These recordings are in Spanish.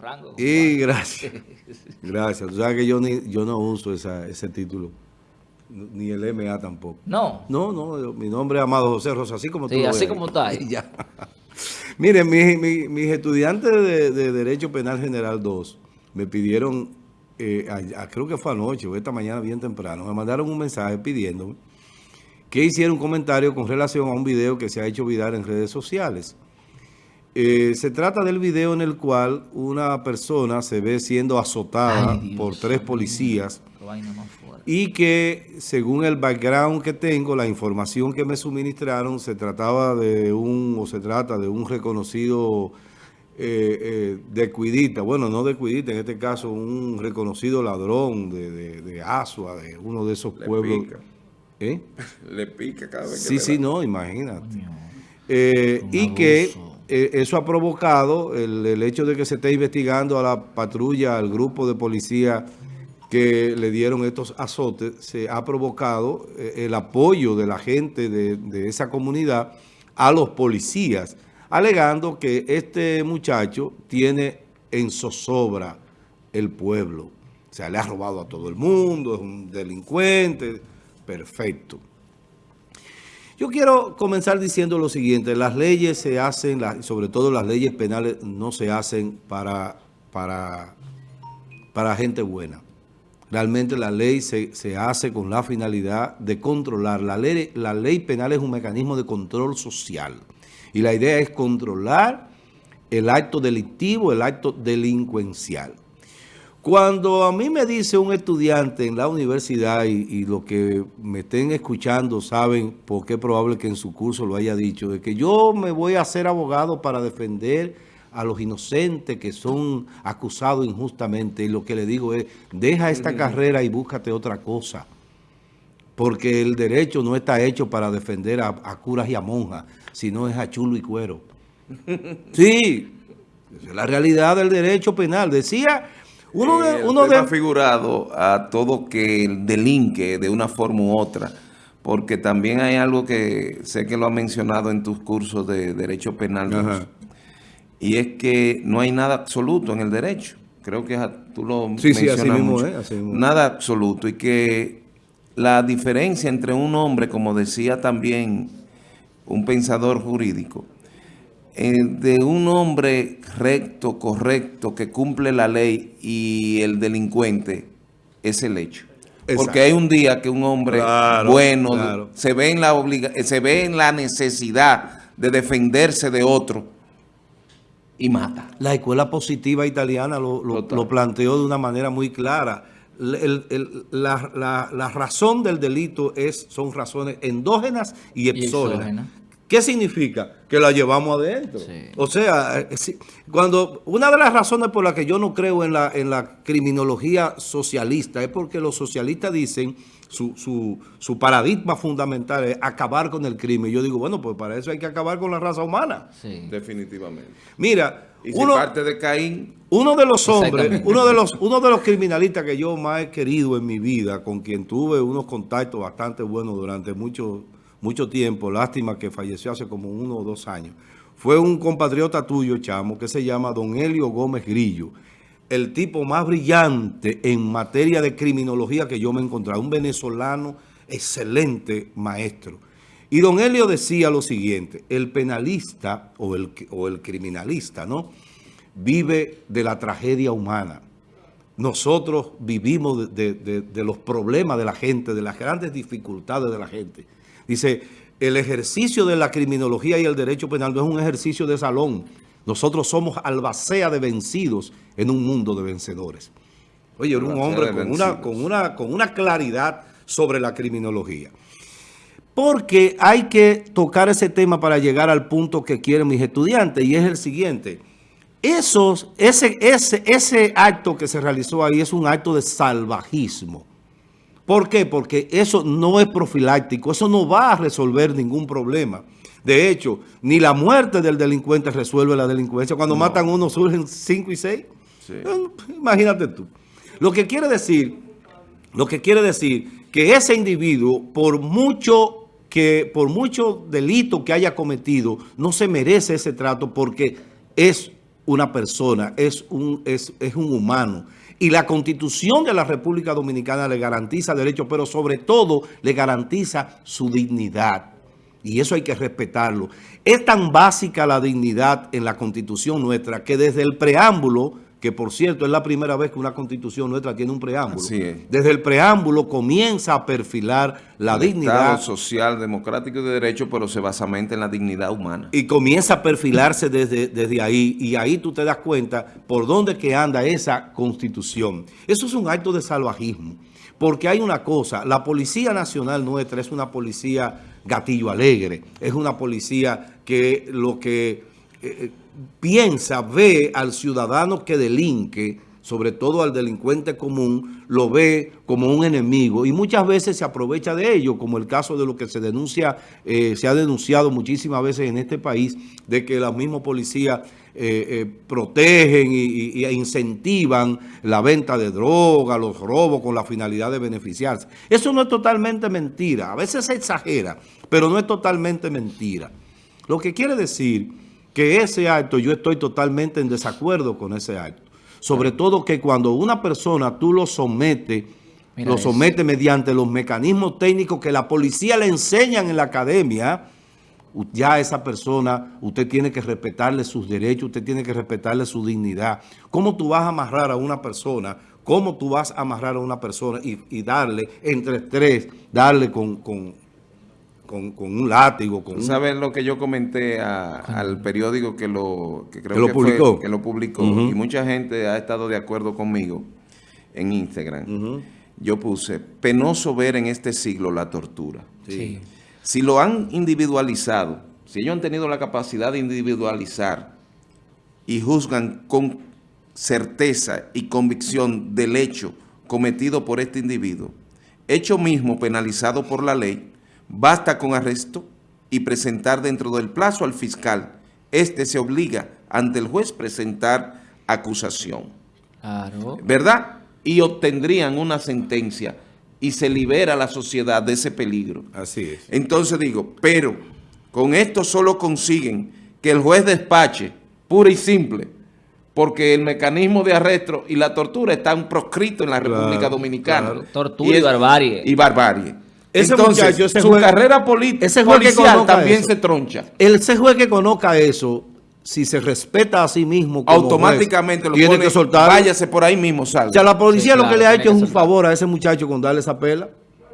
rangos. Y gracias. Gracias. Tú sabes que yo, ni, yo no uso ese título. Ni el MA tampoco. No. No, no. Mi nombre es Amado José Rosa, así como tú Sí, así como está ahí. Ya. Miren, mis, estudiantes de, Derecho Penal General 2 me pidieron, eh, creo que fue anoche o esta mañana bien temprano, me mandaron un mensaje pidiéndome que hiciera un comentario con relación a un video que se ha hecho viral en redes sociales. Eh, se trata del video en el cual una persona se ve siendo azotada por tres policías y que según el background que tengo, la información que me suministraron, se trataba de un, o se trata de un reconocido eh, eh, de cuidita, bueno, no de cuidita, en este caso un reconocido ladrón de, de, Asua, de uno de esos pueblos. ¿Eh? Le pica cada vez que Sí, sí, no, imagínate. Eh, y que eh, eso ha provocado el, hecho de que se esté investigando a la patrulla, al grupo de policía que le dieron estos azotes, se ha provocado el apoyo de la gente de, de esa comunidad a los policías, alegando que este muchacho tiene en zozobra el pueblo. O sea, le ha robado a todo el mundo, es un delincuente, perfecto. Yo quiero comenzar diciendo lo siguiente, las leyes se hacen, sobre todo las leyes penales, no se hacen para, para, para gente buena. Realmente la ley se, hace con la finalidad de controlar. La ley, la ley penal es un mecanismo de control social. Y la idea es controlar el acto delictivo, el acto delincuencial. Cuando a mí me dice un estudiante en la universidad y, y lo que me estén escuchando saben por qué probable que en su curso lo haya dicho, de que yo me voy a hacer abogado para defender a los inocentes que son acusados injustamente y lo que le digo es, deja esta carrera y búscate otra cosa. Porque el derecho no está hecho para defender a, curas y a monjas, sino es a chulo y cuero. Sí, es la realidad del derecho penal. Decía uno de, uno de... figurado a todo que delinque de una forma u otra, porque también hay algo que sé que lo has mencionado en tus cursos de Derecho Penal, y es que no hay nada absoluto en el derecho. Creo que tú lo sí, mencionas sí, así mismo, así mismo. Nada absoluto, y que la diferencia entre un hombre, como decía también un pensador jurídico, eh, de un hombre recto, correcto, que cumple la ley y el delincuente es el hecho. Porque hay un día que un hombre bueno Se, ve en la obliga se ve en la necesidad de defenderse de otro y mata. La escuela positiva italiana lo, planteó de una manera muy clara. la, razón del delito es, son razones endógenas y exógenas. ¿Qué significa? Que la llevamos adentro. O sea, eh, cuando una de las razones por las que yo no creo en la, en la criminología socialista es porque los socialistas dicen, su, su, paradigma fundamental es acabar con el crimen. Yo digo, bueno, pues para eso hay que acabar con la raza humana. Sí. Definitivamente. Mira, y uno, parte de Caín. Uno de los hombres, uno de los, uno de los criminalistas que yo más he querido en mi vida, con quien tuve unos contactos bastante buenos durante mucho mucho tiempo, lástima que falleció hace como uno o dos años, fue un compatriota tuyo, chamo, que se llama Don Helio Gómez Grillo, el tipo más brillante en materia de criminología que yo me he encontrado, un venezolano excelente maestro. Y don Helio decía lo siguiente, el penalista o el, o el criminalista, ¿no? Vive de la tragedia humana. Nosotros vivimos de los problemas de la gente, de las grandes dificultades de la gente. Dice, el ejercicio de la criminología y el derecho penal no es un ejercicio de salón. Nosotros somos albacea de vencidos en un mundo de vencedores. Oye, era un hombre con una, con, una, con una claridad sobre la criminología. Porque hay que tocar ese tema para llegar al punto que quieren mis estudiantes y es el siguiente. Esos, ese, ese, ese acto que se realizó ahí es un acto de salvajismo. ¿Por qué? Porque eso no es profiláctico, eso no va a resolver ningún problema. De hecho, ni la muerte del delincuente resuelve la delincuencia. Cuando matan uno surgen cinco y seis. Imagínate tú. Lo que quiere decir, lo que quiere decir que ese individuo, por mucho que por mucho delito que haya cometido, no se merece ese trato porque es una persona, es un, es, es un humano. Y la Constitución de la República Dominicana le garantiza derechos, pero sobre todo le garantiza su dignidad. Y eso hay que respetarlo. Es tan básica la dignidad en la Constitución nuestra que desde el preámbulo que por cierto es la primera vez que una constitución nuestra tiene un preámbulo. Desde el preámbulo comienza a perfilar la dignidad. Estado social, democrático y de derecho, pero se basamenta en la dignidad humana. Y comienza a perfilarse desde, desde ahí, y ahí tú te das cuenta por dónde que anda esa constitución. Eso es un acto de salvajismo, porque hay una cosa, la Policía Nacional nuestra es una policía gatillo alegre, es una policía que lo que... Eh, piensa, ve al ciudadano que delinque, sobre todo al delincuente común, lo ve como un enemigo y muchas veces se aprovecha de ello, como el caso de lo que se denuncia, eh, se ha denunciado muchísimas veces en este país, de que los mismos policías eh, eh, protegen y, incentivan la venta de droga, los robos con la finalidad de beneficiarse. Eso no es totalmente mentira, a veces se exagera, pero no es totalmente mentira. Lo que quiere decir que ese acto, yo estoy totalmente en desacuerdo con ese acto. Sobre todo que cuando una persona tú lo sometes, lo somete mediante los mecanismos técnicos que la policía le enseñan en la academia, ya esa persona, usted tiene que respetarle sus derechos, usted tiene que respetarle su dignidad. ¿Cómo tú vas a amarrar a una persona? ¿Cómo tú vas a amarrar a una persona y, darle entre tres, darle con con, un látigo. Con ¿Sabes lo que yo comenté al periódico que lo, que creo que, publicó? que lo publicó y mucha gente ha estado de acuerdo conmigo en Instagram. Yo puse, penoso ver en este siglo la tortura. Si lo han individualizado, si ellos han tenido la capacidad de individualizar y juzgan con certeza y convicción del hecho cometido por este individuo, hecho mismo penalizado por la ley, Basta con arresto y presentar dentro del plazo al fiscal. Este se obliga ante el juez presentar acusación. Claro. ¿Verdad? Y obtendrían una sentencia y se libera a la sociedad de ese peligro. Así es. Entonces digo, pero con esto solo consiguen que el juez despache, pura y simple, porque el mecanismo de arresto y la tortura están proscritos en la República Dominicana. Tortura y barbarie. Y barbarie. Ese muchacho, su carrera política ese policial también se troncha. Ese juez que conozca eso, si se respeta a sí mismo automáticamente lo tiene que soltar. Váyase por ahí mismo, salga. O sea, la policía lo que le ha hecho es un favor a ese muchacho con darle esa pela.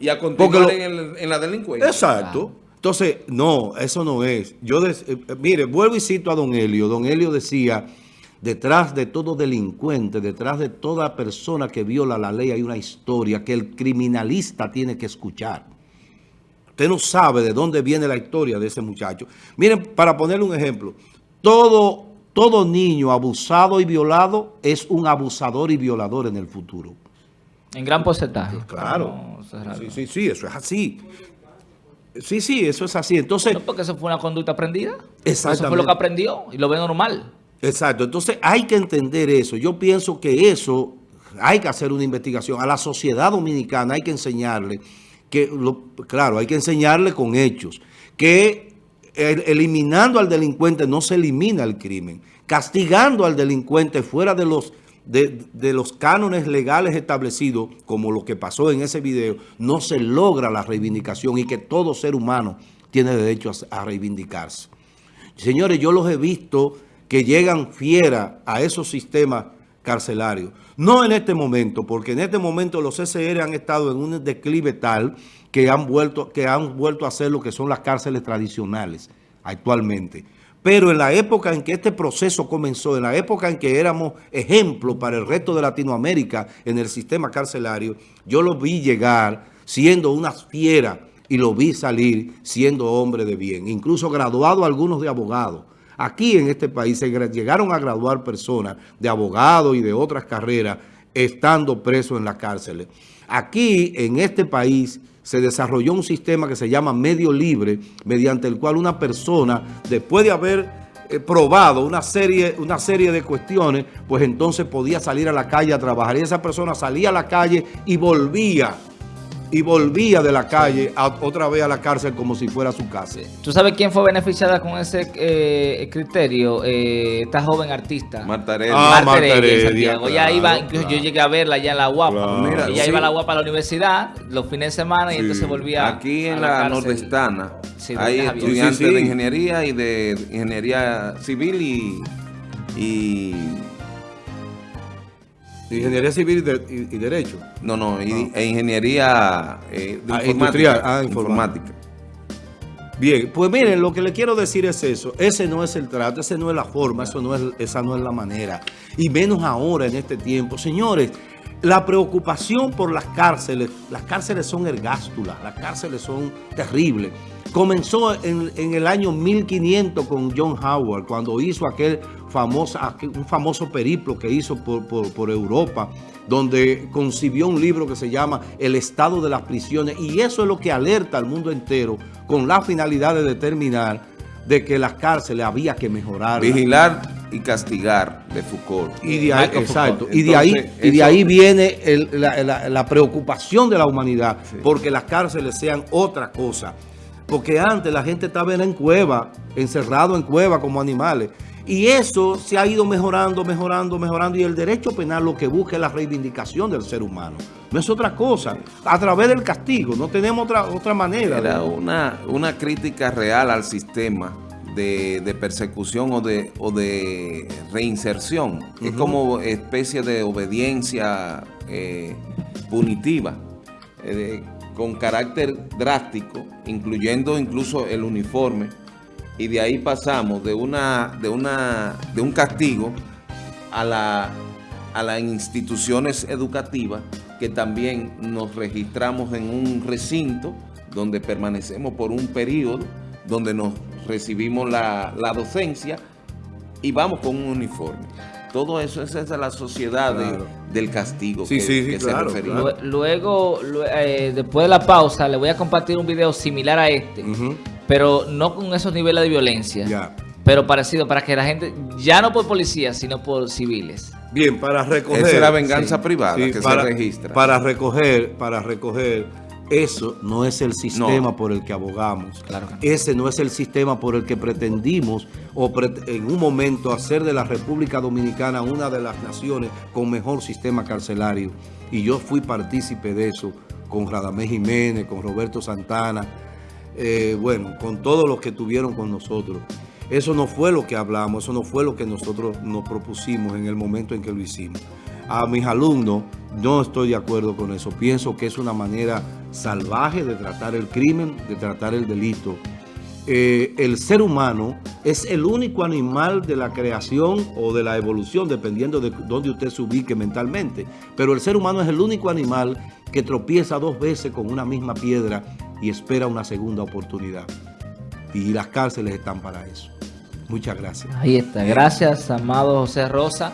Y a continuar en, la delincuencia. Exacto. Entonces, no, eso no es. Yo, eh, mire, vuelvo y cito a don Helio. Don Helio decía, detrás de todo delincuente, detrás de toda persona que viola la ley hay una historia que el criminalista tiene que escuchar. Usted no sabe de dónde viene la historia de ese muchacho. Miren, para ponerle un ejemplo, todo, todo niño abusado y violado es un abusador y violador en el futuro. En gran porcentaje. Claro. sí, sí, sí, eso es así. Sí, sí, eso es así. Entonces, no porque eso fue una conducta aprendida. Exactamente. Eso fue lo que aprendió y lo ve normal. Exacto. Entonces hay que entender eso. Yo pienso que eso hay que hacer una investigación. A la sociedad dominicana hay que enseñarle que, claro, hay que enseñarle con hechos, que eliminando al delincuente no se elimina el crimen. Castigando al delincuente fuera de los, de, los cánones legales establecidos, como lo que pasó en ese video, no se logra la reivindicación y que todo ser humano tiene derecho a reivindicarse. Señores, yo los he visto que llegan fieras a esos sistemas carcelarios. No en este momento, porque en este momento los CCR han estado en un declive tal que han vuelto, que han vuelto a hacer lo que son las cárceles tradicionales actualmente. Pero en la época en que este proceso comenzó, en la época en que éramos ejemplo para el resto de Latinoamérica en el sistema carcelario, yo lo vi llegar siendo una fiera y lo vi salir siendo hombre de bien, incluso graduado algunos de abogados. Aquí en este país se llegaron a graduar personas de abogados y de otras carreras estando presos en las cárceles. Aquí en este país se desarrolló un sistema que se llama medio libre, mediante el cual una persona, después de haber eh, probado una serie, una serie de cuestiones, pues entonces podía salir a la calle a trabajar. Y esa persona salía a la calle y volvía y volvía de la calle a- otra vez a la cárcel como si fuera su casa. ¿Tú sabes quién fue beneficiada con ese eh, criterio? Eh, esta joven artista. Marta Heredia. Ah, Marta Heredia, Heredia, Santiago. Ella iba, incluso claro. yo llegué a verla allá en la Guapa. Claro. Mira, ella sí. iba a la Guapa a la universidad los fines de semana y Sí. entonces volvía Aquí a en la, nordestana Sí, hay estudiantes Sí, sí, sí. de ingeniería y de ingeniería civil y, y Ingeniería civil y, de- y- y derecho. no, no, y- e ingeniería eh, de Ah, informática. Ah, informática. Bien, pues miren, lo que le quiero decir es eso. Ese no es el trato, ese no es la forma, eso no es, esa no es la manera. Y menos ahora en este tiempo. Señores, la preocupación por las cárceles, las cárceles son ergástulas, las cárceles son terribles. Comenzó en, en el año 1500 con John Howard, cuando hizo aquel famoso, aquel- un famoso periplo que hizo por, por- por Europa, donde concibió un libro que se llama El estado de las prisiones. Y eso es lo que alerta al mundo entero con la finalidad de determinar de que las cárceles había que mejorar. Vigilar y castigar de Foucault. Y de ahí, exacto, Foucault. y de ahí, y de ahí viene el- la, la- la preocupación de la humanidad, Sí. porque las cárceles sean otra cosa. Porque antes la gente estaba en cueva, encerrado en cueva como animales. Y eso se ha ido mejorando, mejorando, mejorando. Y el derecho penal lo que busca es la reivindicación del ser humano. No es otra cosa. A través del castigo. No tenemos otra, otra manera. Era de- una, una crítica real al sistema de, de persecución o de, o de reinserción. Es Ujú. como especie de obediencia eh, punitiva, eh, con carácter drástico, incluyendo incluso el uniforme. Y de ahí pasamos de, una, de, una, de un castigo a, la, a las instituciones educativas que también nos registramos en un recinto donde permanecemos por un periodo, donde nos recibimos la, la docencia y vamos con un uniforme. Todo eso esa es la sociedad de- del castigo Sí, que, sí, sí, que claro, se refería. Luego, lue- eh, después de la pausa, le voy a compartir un video similar a este. Pero no con esos niveles de violencia, Ya. pero parecido para que la gente, ya no por policías, sino por civiles. Bien, para recoger. Esa es la venganza sí, privada Sí, que para, se registra. Para recoger, para recoger, eso no es el sistema No. por el que abogamos. Claro que no. Ese no es el sistema por el que pretendimos o pre- en un momento hacer de la República Dominicana una de las naciones con mejor sistema carcelario. Y yo fui partícipe de eso con Radamés Jiménez, con Roberto Santana, eh, bueno, con todos los que estuvieron con nosotros. Eso no fue lo que hablamos, eso no fue lo que nosotros nos propusimos en el momento en que lo hicimos. A mis alumnos no estoy de acuerdo con eso. Pienso que es una manera salvaje de tratar el crimen, de tratar el delito. Eh, el ser humano es el único animal de la creación o de la evolución, dependiendo de dónde usted se ubique mentalmente. Pero el ser humano es el único animal que tropieza dos veces con una misma piedra y espera una segunda oportunidad. Y las cárceles están para eso. Muchas gracias. Ahí está. Gracias, amado José Rosa.